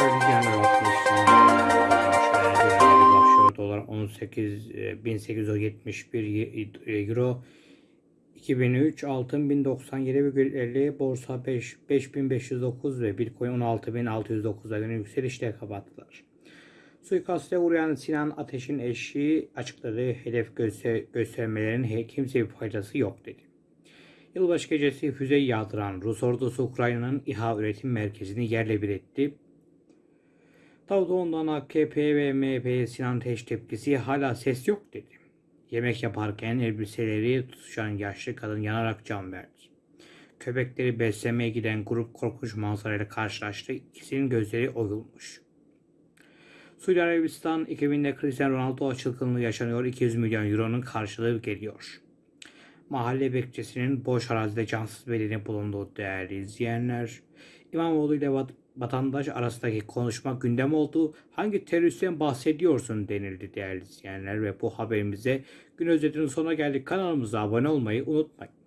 Öyle genel başlıyor. Dolar 18 e, 1871 euro 2003 altın 1097,50 borsa 5 5509 ve bitcoin 16609'a günü yükselişle kapattılar. Suikaste uğrayan Sinan Ateş'in eşi açıkladığı hedef göster göstermelerin he- kimseye bir faydası yok dedi. Yılbaşı gecesi füze yağdıran Rus ordusu Ukrayna'nın İHA üretim merkezini yerle bir etti. Davutoğlu'ndan AKP ve MHP'ye Sinan Ateş tepkisi hala ses yok dedi. Yemek yaparken elbiseleri tutuşan yaşlı kadın yanarak can verdi. Köpekleri beslemeye giden grup korkunç manzarayla karşılaştı. İkisinin gözleri oyulmuş. Suudi Arabistan 2000'de Cristiano Ronaldo çılgınlığı yaşanıyor. 200 milyon euronun karşılığı geliyor. Mahalle bekçisinin boş arazide cansız bedeni bulunduğu değerli izleyenler. İmamoğlu ile vat- vatandaş arasındaki konuşma gündem oldu. Hangi teröristten bahsediyorsun denildi değerli izleyenler ve bu haberimize gün özetinin sonuna geldik. Kanalımıza abone olmayı unutmayın.